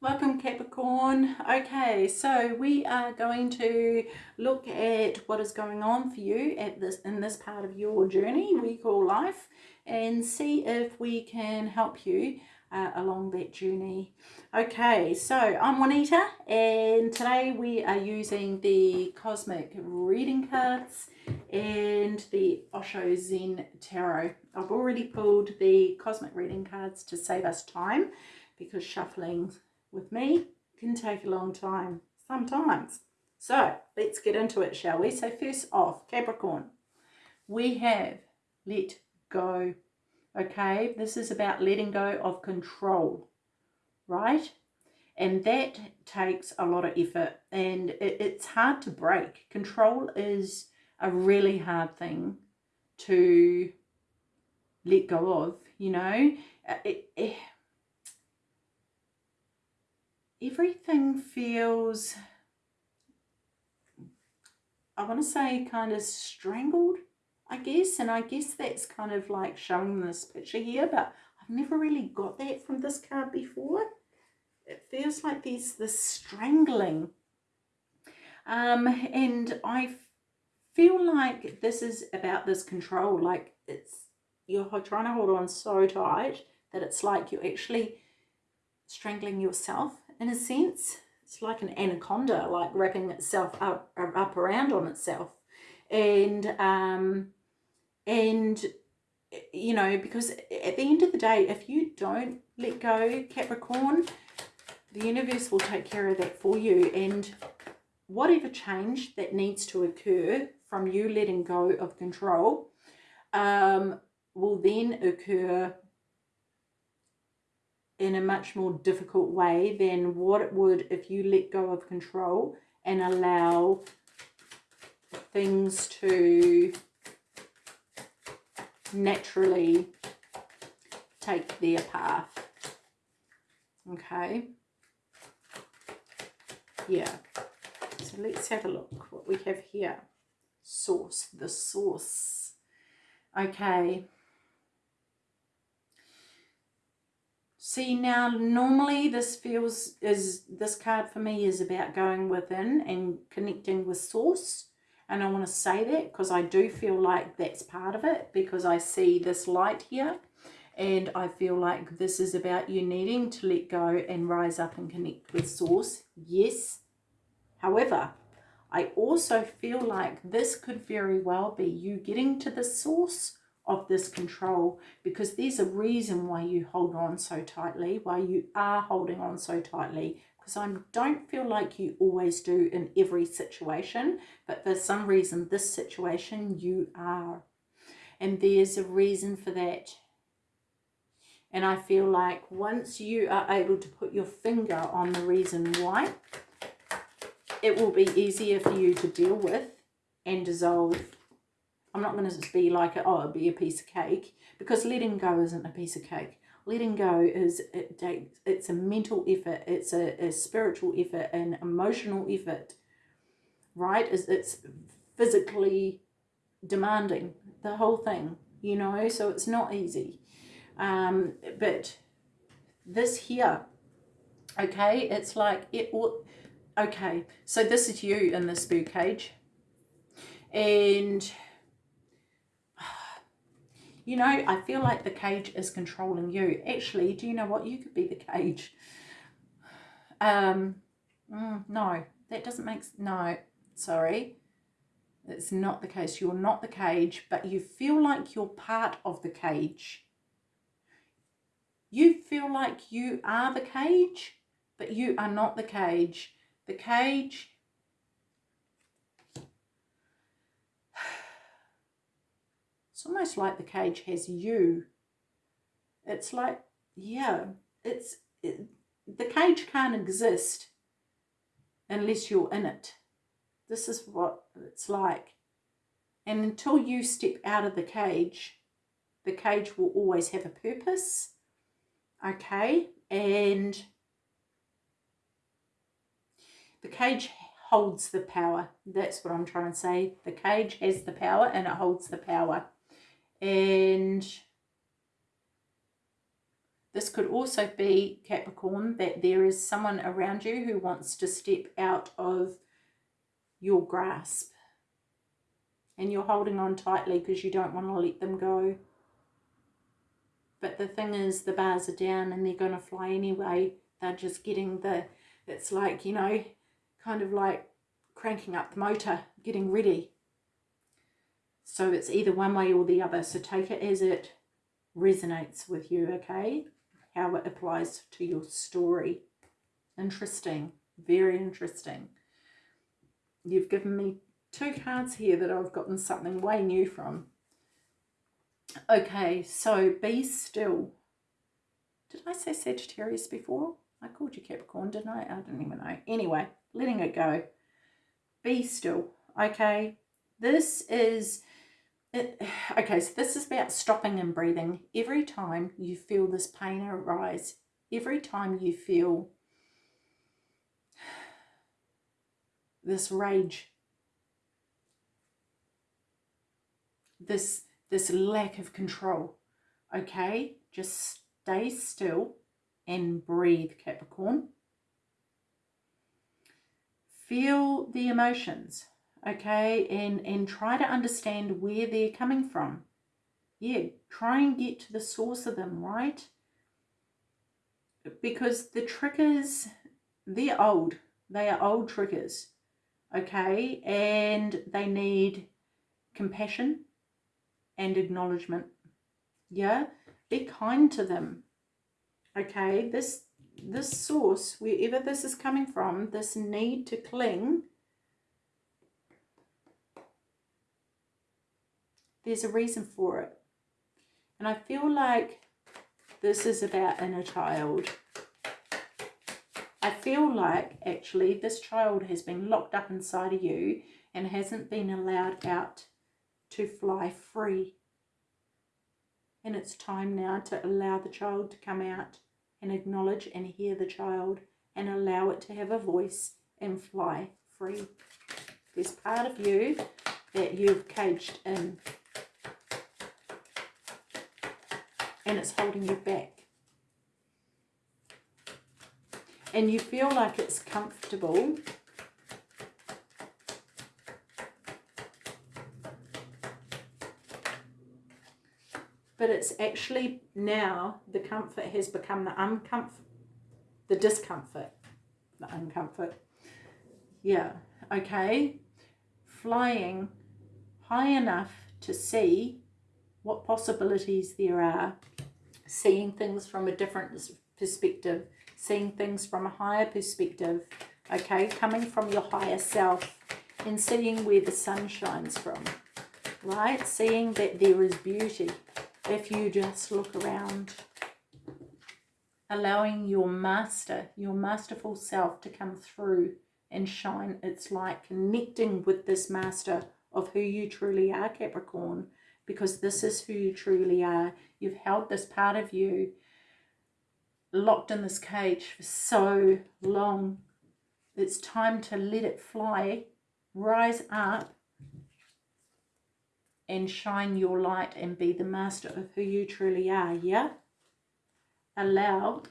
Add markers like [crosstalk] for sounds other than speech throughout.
Welcome Capricorn. Okay, so we are going to look at what is going on for you at this in this part of your journey we call life and see if we can help you uh, along that journey. Okay, so I'm Juanita and today we are using the Cosmic Reading Cards and the Osho Zen Tarot. I've already pulled the Cosmic Reading Cards to save us time because shuffling with me can take a long time sometimes. So let's get into it, shall we? So first off, Capricorn, we have let go okay this is about letting go of control right and that takes a lot of effort and it, it's hard to break control is a really hard thing to let go of you know uh, it, it, everything feels I want to say kind of strangled I guess. And I guess that's kind of like showing this picture here, but I've never really got that from this card before. It feels like there's this strangling. Um, and I feel like this is about this control. Like it's, you're trying to hold on so tight that it's like you're actually strangling yourself in a sense. It's like an anaconda, like wrapping itself up, up around on itself. And um, and you know because at the end of the day if you don't let go capricorn the universe will take care of that for you and whatever change that needs to occur from you letting go of control um, will then occur in a much more difficult way than what it would if you let go of control and allow things to naturally take their path. Okay. Yeah. So let's have a look what we have here. Source, the source. Okay. See now, normally this feels, is this card for me is about going within and connecting with source. And I want to say that because I do feel like that's part of it because I see this light here. And I feel like this is about you needing to let go and rise up and connect with source. Yes. However I also feel like this could very well be you getting to the source of this control because there's a reason why you hold on so tightly why you are holding on so tightly because I don't feel like you always do in every situation, but for some reason, this situation you are. And there's a reason for that. And I feel like once you are able to put your finger on the reason why, it will be easier for you to deal with and dissolve. I'm not going to be like, oh, it'll be a piece of cake, because letting go isn't a piece of cake. Letting go is it it's a mental effort it's a, a spiritual effort an emotional effort right? Is it's physically demanding the whole thing you know? So it's not easy. Um but this here okay it's like it okay so this is you in this bird cage. And you know, I feel like the cage is controlling you. Actually, do you know what? You could be the cage. Um, mm, no, that doesn't make, no, sorry. It's not the case. You're not the cage, but you feel like you're part of the cage. You feel like you are the cage, but you are not the cage. The cage It's almost like the cage has you. It's like, yeah, it's it, the cage can't exist unless you're in it. This is what it's like. And until you step out of the cage, the cage will always have a purpose. Okay, and the cage holds the power. That's what I'm trying to say. The cage has the power and it holds the power and This could also be, Capricorn, that there is someone around you who wants to step out of your grasp. And you're holding on tightly because you don't want to let them go. But the thing is, the bars are down and they're going to fly anyway. They're just getting the, it's like, you know, kind of like cranking up the motor, getting ready. So it's either one way or the other. So take it as it resonates with you, okay? how it applies to your story. Interesting, very interesting. You've given me two cards here that I've gotten something way new from. Okay, so be still. Did I say Sagittarius before? I called you Capricorn, didn't I? I don't even know. Anyway, letting it go. Be still, okay? This is it, [sighs] okay, so this is about stopping and breathing. Every time you feel this pain arise, every time you feel [sighs] this rage, this, this lack of control, okay, just stay still and breathe, Capricorn. Feel the emotions okay, and, and try to understand where they're coming from. Yeah, try and get to the source of them, right? Because the triggers, they're old. They are old triggers, okay? And they need compassion and acknowledgement. Yeah, be kind to them. Okay, this this source, wherever this is coming from, this need to cling there's a reason for it. And I feel like this is about inner child. I feel like actually this child has been locked up inside of you and hasn't been allowed out to fly free. And it's time now to allow the child to come out and acknowledge and hear the child and allow it to have a voice and fly free. There's part of you that you've caged in and it's holding you back. And you feel like it's comfortable but it's actually now the comfort has become the uncomfort, the discomfort, the uncomfort. Yeah, okay. Flying high enough to see what possibilities there are seeing things from a different perspective, seeing things from a higher perspective, okay, coming from your higher self and seeing where the sun shines from, right? Seeing that there is beauty if you just look around. Allowing your master, your masterful self to come through and shine its light, connecting with this master of who you truly are, Capricorn, because this is who you truly are. You've held this part of you locked in this cage for so long. It's time to let it fly, rise up and shine your light and be the master of who you truly are, yeah? Allow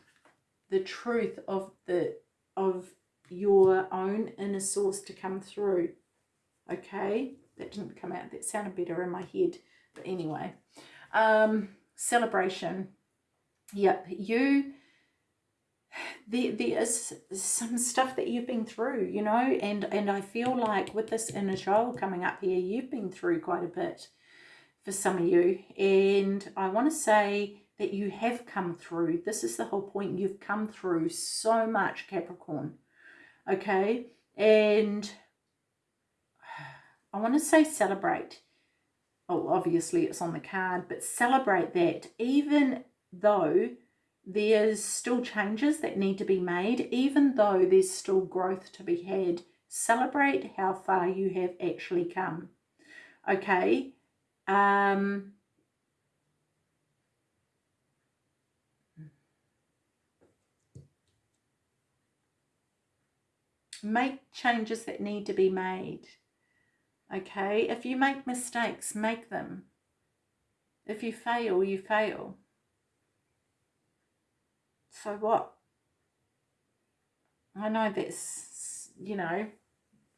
the truth of the of your own inner source to come through, okay? That didn't come out, that sounded better in my head. But anyway, um, celebration. Yep, you, there, there is some stuff that you've been through, you know, and, and I feel like with this inner child coming up here, you've been through quite a bit for some of you. And I want to say that you have come through. This is the whole point. You've come through so much, Capricorn. Okay? And I want to say celebrate oh, obviously it's on the card, but celebrate that even though there's still changes that need to be made, even though there's still growth to be had, celebrate how far you have actually come. Okay. Um, make changes that need to be made. Okay, if you make mistakes, make them. If you fail, you fail. so what? I know that's, you know,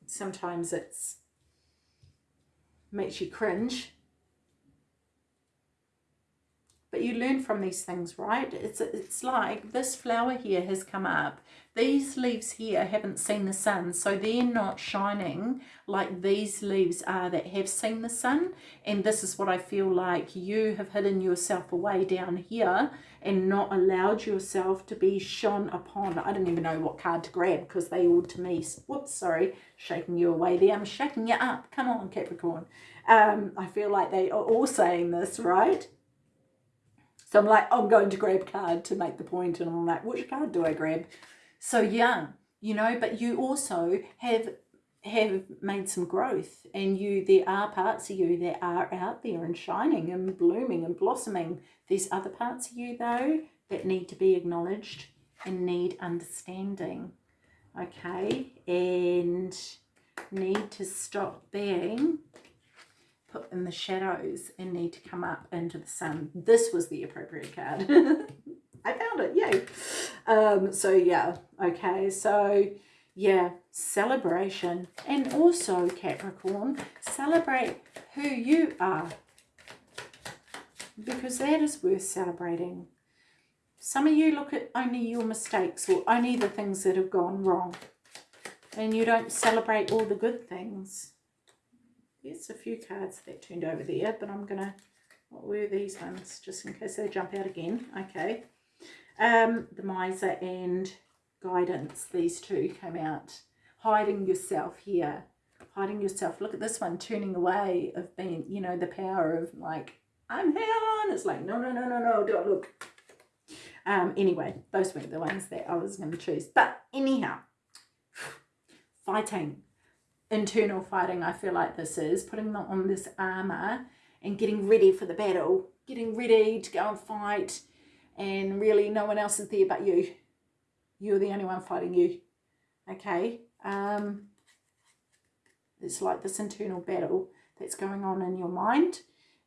sometimes it's makes you cringe but you learn from these things right? It's it's like this flower here has come up. These leaves here haven't seen the sun so they're not shining like these leaves are that have seen the sun. And this is what I feel like you have hidden yourself away down here and not allowed yourself to be shone upon. I don't even know what card to grab because they all to me whoops sorry shaking you away there. I'm shaking you up. Come on Capricorn. Um, I feel like they are all saying this right so I'm like, I'm going to grab card to make the point, and I'm like, which card do I grab? So yeah, you know, but you also have have made some growth and you there are parts of you that are out there and shining and blooming and blossoming there's other parts of you though that need to be acknowledged and need understanding okay and need to stop being put in the shadows and need to come up into the sun. This was the appropriate card. [laughs] I found it, yay. Um, so yeah, okay, so yeah, celebration. And also, Capricorn, celebrate who you are. Because that is worth celebrating. Some of you look at only your mistakes or only the things that have gone wrong. And you don't celebrate all the good things. There's a few cards that turned over there, but I'm going to, what were these ones, just in case they jump out again. Okay. Um, the Miser and Guidance, these two came out. Hiding yourself here. Hiding yourself. Look at this one, turning away of being, you know, the power of like, I'm here. And it's like, no, no, no, no, no, don't look. Um, anyway, those weren't the ones that I was going to choose. But anyhow, [sighs] fighting internal fighting I feel like this is, putting them on this armour and getting ready for the battle, getting ready to go and fight and really no one else is there but you. You're the only one fighting you. Okay? Um, it's like this internal battle that's going on in your mind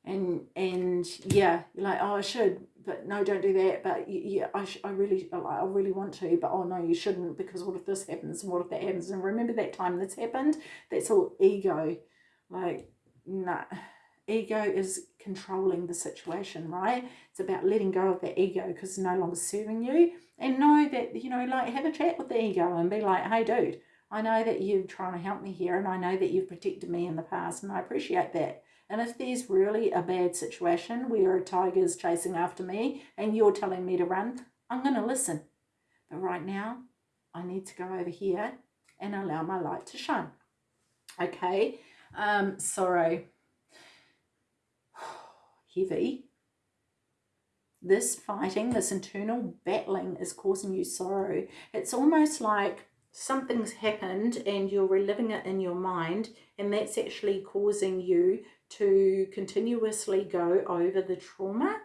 and and yeah you're like oh I should but no don't do that. But yeah I, I really I really want to but oh no you shouldn't because what if this happens and what if that happens? And remember that time that's happened? That's all ego. Like nah ego is controlling the situation right? It's about letting go of that ego because it's no longer serving you. And know that you know like have a chat with the ego and be like hey dude I know that you're trying to help me here and I know that you've protected me in the past and I appreciate that and if there's really a bad situation where a tiger's chasing after me and you're telling me to run, I'm going to listen. But right now, I need to go over here and allow my light to shine. Okay, um, sorrow. [sighs] Heavy. This fighting, this internal battling is causing you sorrow. It's almost like something's happened and you're reliving it in your mind and that's actually causing you to continuously go over the trauma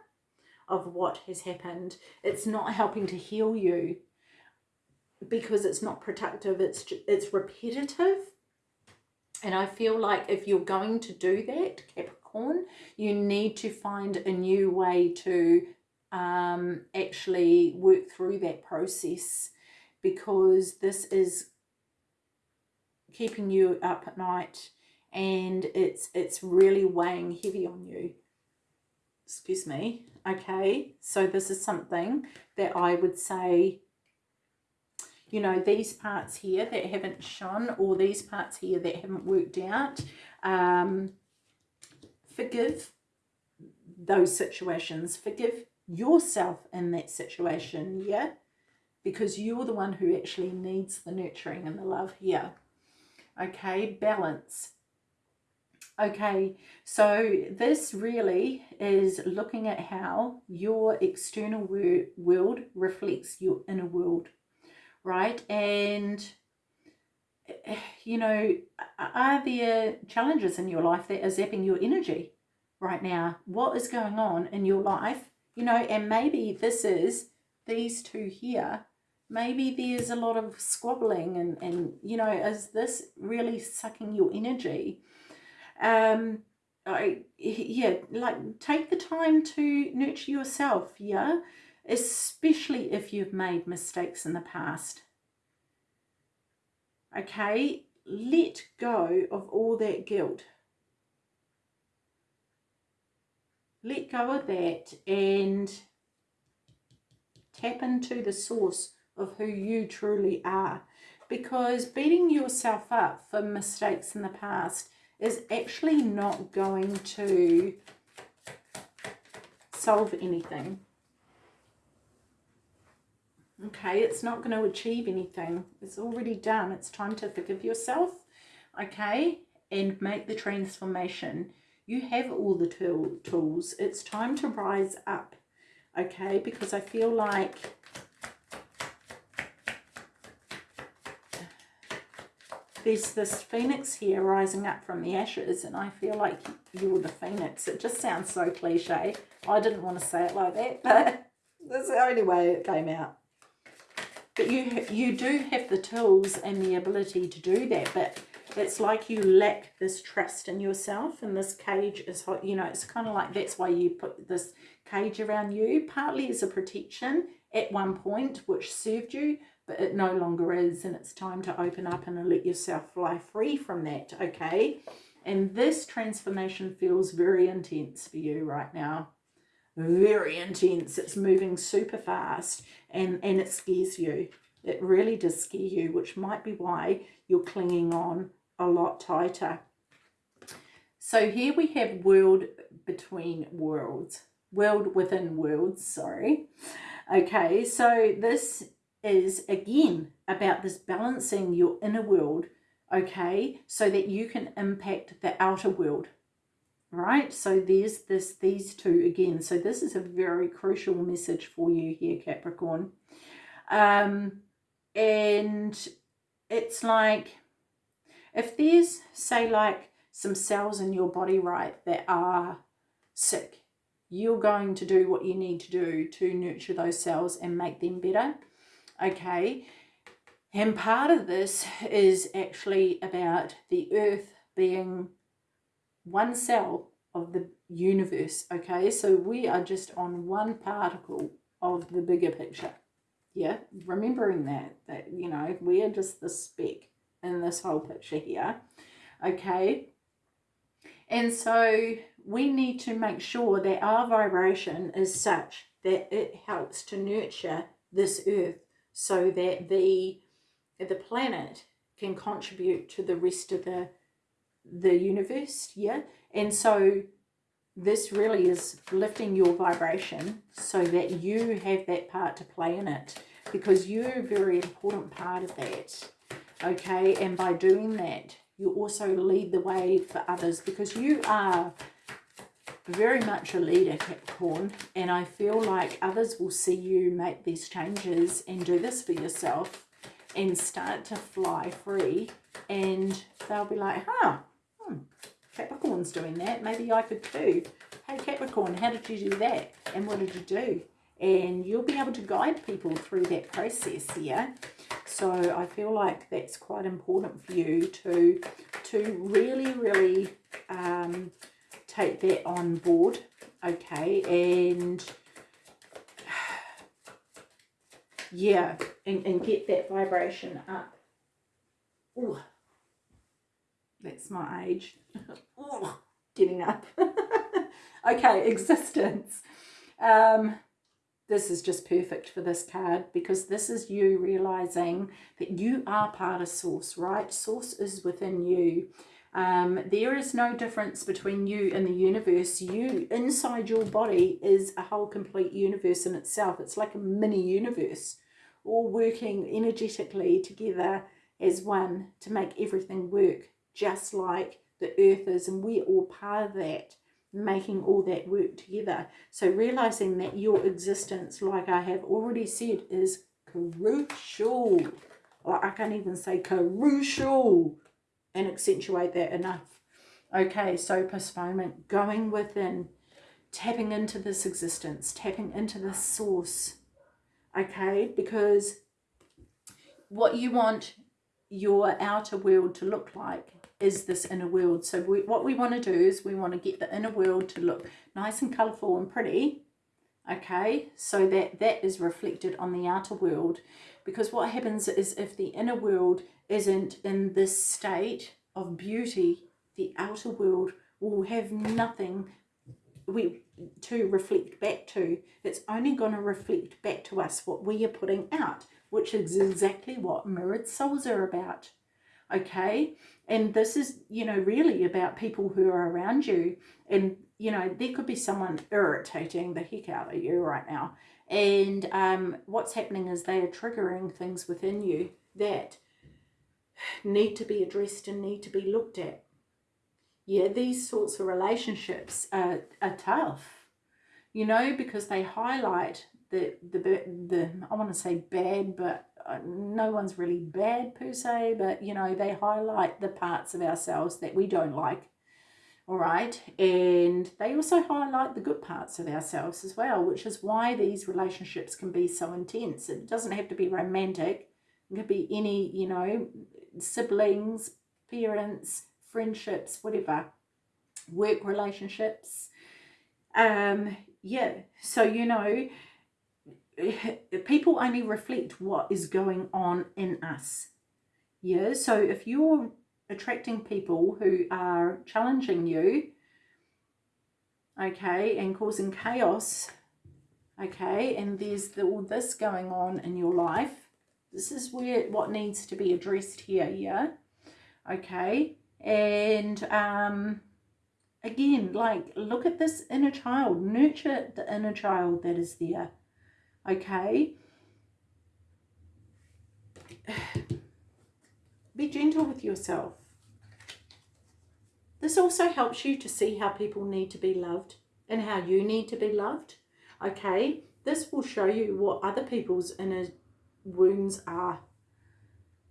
of what has happened. It's not helping to heal you because it's not productive. It's, it's repetitive. And I feel like if you're going to do that, Capricorn, you need to find a new way to um, actually work through that process because this is keeping you up at night and it's it's really weighing heavy on you. Excuse me. Okay. So this is something that I would say you know these parts here that haven't shone or these parts here that haven't worked out um, forgive those situations. Forgive yourself in that situation yeah because you're the one who actually needs the nurturing and the love here okay balance Okay, so this really is looking at how your external world reflects your inner world, right? And, eh, you know, are there challenges in your life that are zapping your energy right now? What is going on in your life? You know, and maybe this is these two here. Maybe there's a lot of squabbling and, and you know, is this really sucking your energy? um I, yeah like take the time to nurture yourself yeah especially if you've made mistakes in the past. Okay, let go of all that guilt. Let go of that and tap into the source of who you truly are. Because beating yourself up for mistakes in the past is actually not going to solve anything. Okay, it's not going to achieve anything. It's already done. It's time to forgive yourself, okay, and make the transformation. You have all the tool, tools. It's time to rise up, okay, because I feel like there's this phoenix here rising up from the ashes and I feel like you're the phoenix. It just sounds so cliche. I didn't want to say it like that, but [laughs] that's the only way it came out. But you you do have the tools and the ability to do that, but it's like you lack this trust in yourself and this cage is, hot. you know, it's kind of like that's why you put this cage around you, partly as a protection at one point, which served you, but it no longer is and it's time to open up and let yourself fly free from that, okay? And this transformation feels very intense for you right now. Very intense. It's moving super fast and, and it scares you. It really does scare you, which might be why you're clinging on a lot tighter. So here we have world between worlds. World within worlds, sorry. Okay, so this is again about this balancing your inner world, okay, so that you can impact the outer world, right? So there's this, these two again. So this is a very crucial message for you here, Capricorn. Um, and it's like, if there's, say, like some cells in your body, right, that are sick, you're going to do what you need to do to nurture those cells and make them better okay? And part of this is actually about the earth being one cell of the universe, okay? So we are just on one particle of the bigger picture, yeah? Remembering that, that, you know, we are just the speck in this whole picture here, okay? And so we need to make sure that our vibration is such that it helps to nurture this earth so that the the planet can contribute to the rest of the the universe yeah? And so this really is lifting your vibration so that you have that part to play in it because you're a very important part of that okay? And by doing that you also lead the way for others because you are very much a leader, Capricorn, and I feel like others will see you make these changes and do this for yourself and start to fly free and they'll be like, huh, hmm, Capricorn's doing that. Maybe I could too. Hey, Capricorn, how did you do that? And what did you do? And you'll be able to guide people through that process, yeah? So I feel like that's quite important for you to, to really, really um, take that on board, okay, and [sighs] yeah, and, and get that vibration up. Ooh, that's my age. [laughs] Ooh, getting up. [laughs] okay, existence. Um, this is just perfect for this card because this is you realizing that you are part of source, right? Source is within you. Um, there is no difference between you and the universe. You, inside your body, is a whole complete universe in itself. It's like a mini universe, all working energetically together as one to make everything work, just like the earth is. And we're all part of that, making all that work together. So realizing that your existence, like I have already said, is crucial. Like I can't even say crucial and accentuate that enough. Okay, so postponement, going within, tapping into this existence, tapping into this source. Okay, because what you want your outer world to look like is this inner world. So we, what we want to do is we want to get the inner world to look nice and colourful and pretty. okay so that that is reflected on the outer world because what happens is if the inner world isn't in this state of beauty the outer world will have nothing we to reflect back to. It's only going to reflect back to us what we are putting out which is exactly what mirrored souls are about okay? And this is you know really about people who are around you. And you know there could be someone irritating the heck out of you right now. And um, what's happening is they are triggering things within you that need to be addressed and need to be looked at yeah these sorts of relationships are, are tough you know because they highlight the the the I want to say bad but uh, no one's really bad per se, but you know, they highlight the parts of ourselves that we don't like. All right. And they also highlight the good parts of ourselves as well, which is why these relationships can be so intense. It doesn't have to be romantic. It could be any, you know, siblings, parents, friendships, whatever, work relationships. Um, yeah. So, you know, people only reflect what is going on in us. Yeah, so if you're attracting people who are challenging you, okay, and causing chaos, okay, and there's the, all this going on in your life, this is where what needs to be addressed here, yeah, okay, and um, again, like, look at this inner child, nurture the inner child that is there, okay? [sighs] Be gentle with yourself. This also helps you to see how people need to be loved and how you need to be loved, okay? This will show you what other people's inner wounds are.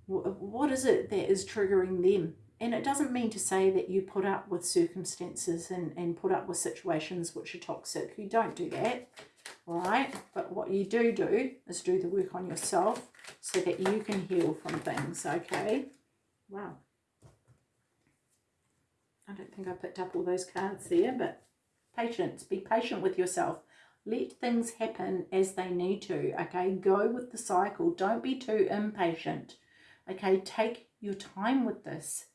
What is it that is triggering them? And it doesn't mean to say that you put up with circumstances and, and put up with situations which are toxic. You don't do that right? But what you do do is do the work on yourself so that you can heal from things, okay? Wow. I don't think I picked up all those cards there, but patience. Be patient with yourself. Let things happen as they need to, okay? Go with the cycle. Don't be too impatient, okay? Take your time with this.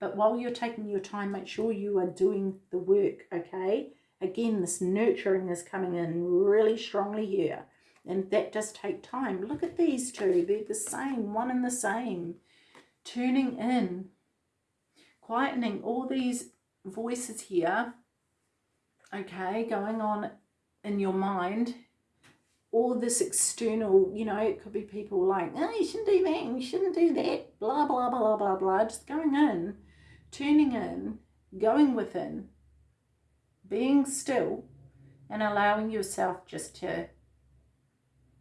But while you're taking your time, make sure you are doing the work, okay? Again, this nurturing is coming in really strongly here. And that does take time. Look at these two. They're the same, one and the same. Turning in, quietening all these voices here, okay, going on in your mind. All this external, you know, it could be people like, oh, you shouldn't do that, you shouldn't do that, blah, blah, blah, blah, blah. Just going in, turning in, going within, being still and allowing yourself just to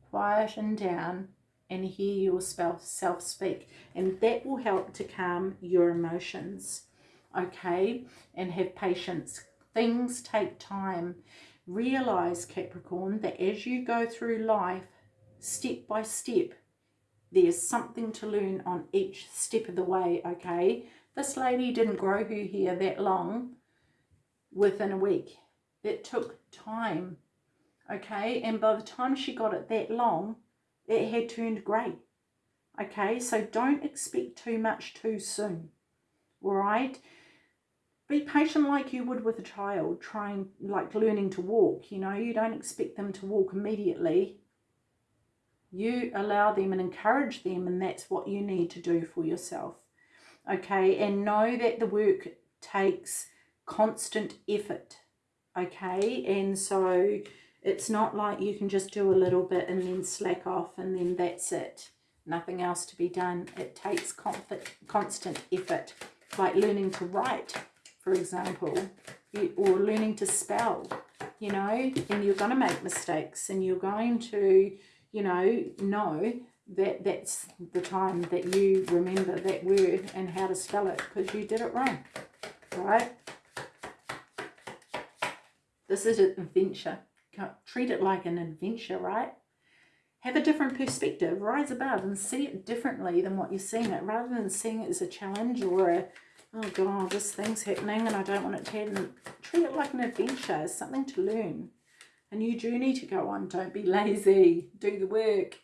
quieten down and hear yourself self speak and that will help to calm your emotions okay and have patience things take time realize capricorn that as you go through life step by step there's something to learn on each step of the way okay this lady didn't grow her hair that long within a week. It took time, okay? And by the time she got it that long, it had turned grey, okay? So don't expect too much too soon, all right? Be patient like you would with a child trying, like learning to walk, you know? You don't expect them to walk immediately. You allow them and encourage them and that's what you need to do for yourself, okay? And know that the work takes constant effort okay and so it's not like you can just do a little bit and then slack off and then that's it nothing else to be done it takes constant effort like learning to write for example or learning to spell you know and you're going to make mistakes and you're going to you know know that that's the time that you remember that word and how to spell it because you did it wrong right this is an adventure. Treat it like an adventure, right? Have a different perspective. Rise above and see it differently than what you're seeing it. Rather than seeing it as a challenge or a, oh God, this thing's happening and I don't want it to happen. Treat it like an adventure, something to learn. a new journey to go on. Don't be lazy. Do the work.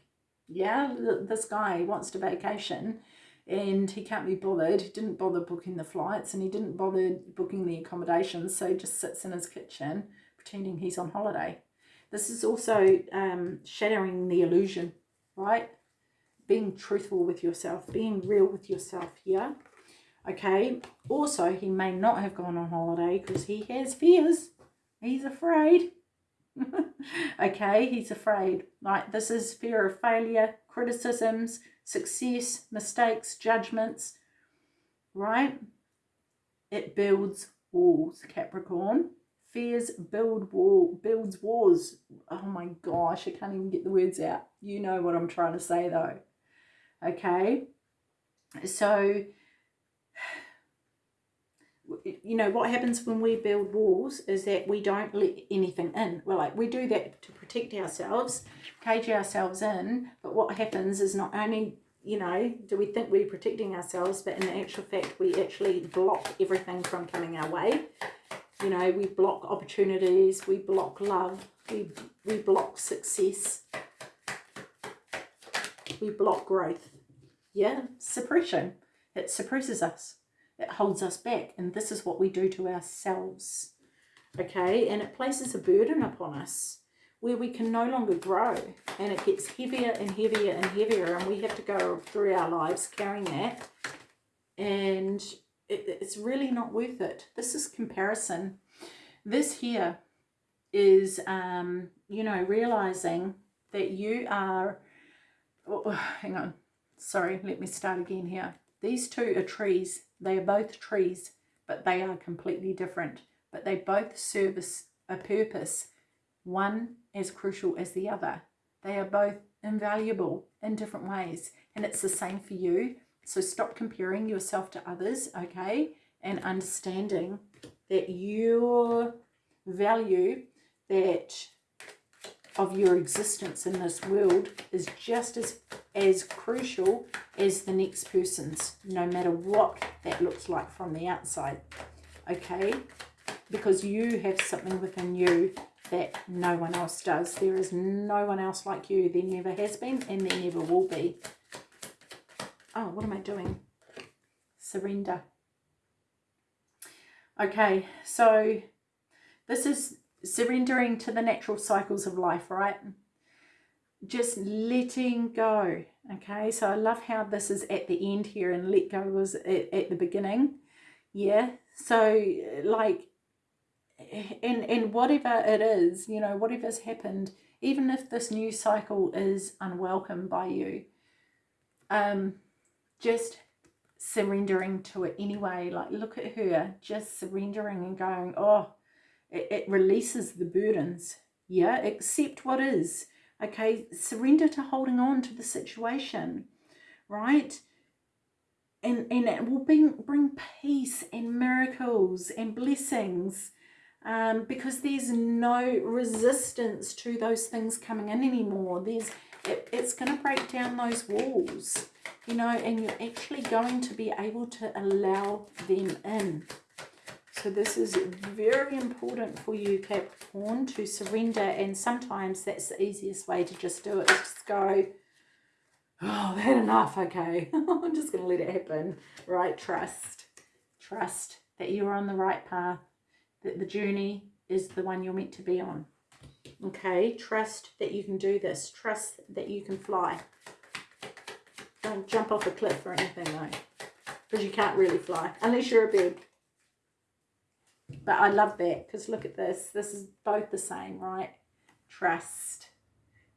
Yeah, this guy wants to vacation and he can't be bothered. He didn't bother booking the flights and he didn't bother booking the accommodations. So he just sits in his kitchen pretending he's on holiday. This is also um, shattering the illusion, right? Being truthful with yourself, being real with yourself, yeah? Okay, also he may not have gone on holiday because he has fears. He's afraid. [laughs] okay, he's afraid. Like this is fear of failure, criticisms, success, mistakes, judgments, right? It builds walls, Capricorn. Fears build wall, builds wars. Oh my gosh, I can't even get the words out. You know what I'm trying to say though. Okay, so you know what happens when we build walls is that we don't let anything in. Well like we do that to protect ourselves cage ourselves in but what happens is not only you know do we think we're protecting ourselves but in actual fact we actually block everything from coming our way. You know we block opportunities we block love we we block success we block growth. Yeah suppression. It suppresses us it holds us back. And this is what we do to ourselves. Okay, and it places a burden upon us where we can no longer grow and it gets heavier and heavier and heavier and we have to go through our lives carrying that and it, it's really not worth it. This is comparison. This here is, um, you know, realizing that you are, oh, [sighs] hang on, sorry, let me start again here. These two are trees they are both trees, but they are completely different. But they both service a purpose, one as crucial as the other. They are both invaluable in different ways. And it's the same for you. So stop comparing yourself to others, okay? And understanding that your value that of your existence in this world is just as as crucial as the next person's, no matter what that looks like from the outside. Okay? Because you have something within you that no one else does. There is no one else like you. There never has been and there never will be. Oh, what am I doing? Surrender. Okay, so this is surrendering to the natural cycles of life, right? Just letting go okay? So i love how this is at the end here and let go was at, at the beginning yeah? So like and and whatever it is you know whatever's happened even if this new cycle is unwelcome by you um just surrendering to it anyway. Like look at her just surrendering and going oh it, it releases the burdens. Yeah accept what is okay surrender to holding on to the situation right? And and it will bring bring peace and miracles and blessings um, because there's no resistance to those things coming in anymore. There's it, it's going to break down those walls you know and you're actually going to be able to allow them in so this is very important for you, Capricorn, to surrender. And sometimes that's the easiest way to just do it. Just go, oh, I've had enough. Okay, [laughs] I'm just going to let it happen. Right, trust. Trust that you're on the right path. That the journey is the one you're meant to be on. Okay, trust that you can do this. Trust that you can fly. Don't jump off a cliff or anything though. Because you can't really fly. Unless you're a bird. But I love that because look at this. This is both the same, right? Trust.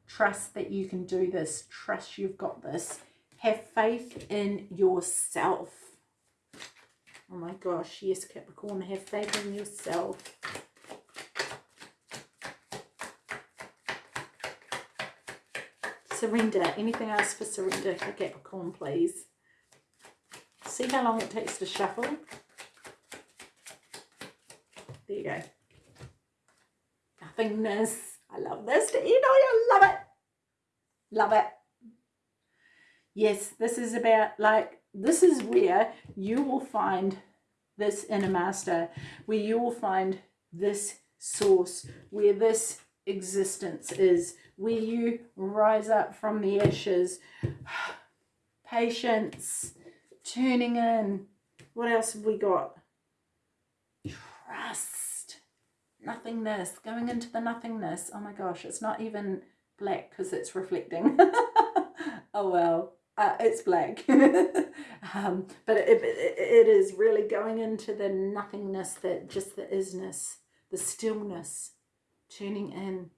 Trust that you can do this. Trust you've got this. Have faith in yourself. Oh my gosh, yes, Capricorn, have faith in yourself. Surrender. Anything else for surrender, for Capricorn, please? See how long it takes to shuffle? There you go. Nothingness. I love this. You know, I love it. Love it. Yes, this is about like, this is where you will find this inner master, where you will find this source, where this existence is, where you rise up from the ashes. [sighs] Patience, turning in. What else have we got? Trust. Nothingness, going into the nothingness. Oh my gosh, it's not even black because it's reflecting. [laughs] oh well, uh, it's black. [laughs] um, but it, it, it is really going into the nothingness, that just the isness, the stillness, tuning in.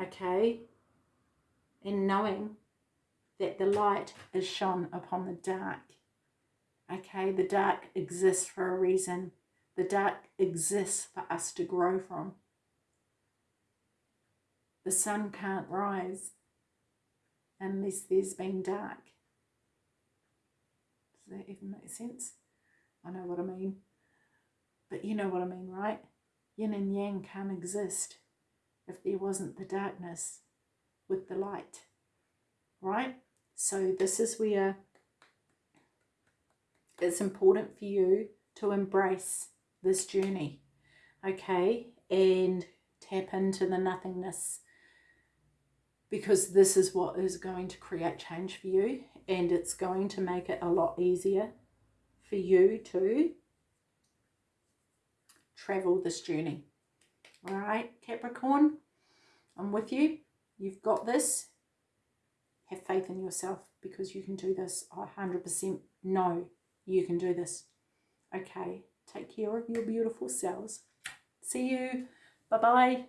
Okay? And knowing that the light is shone upon the dark. Okay, the dark exists for a reason. The dark exists for us to grow from. The sun can't rise unless there's been dark. Does that even make sense? I know what I mean. But you know what I mean, right? Yin and yang can't exist if there wasn't the darkness with the light, right? So this is where it's important for you to embrace this journey, okay? And tap into the nothingness because this is what is going to create change for you and it's going to make it a lot easier for you to travel this journey. All right, Capricorn, I'm with you. You've got this. Have faith in yourself because you can do this. I 100% know you can do this. Okay, take care of your beautiful selves. See you. Bye-bye.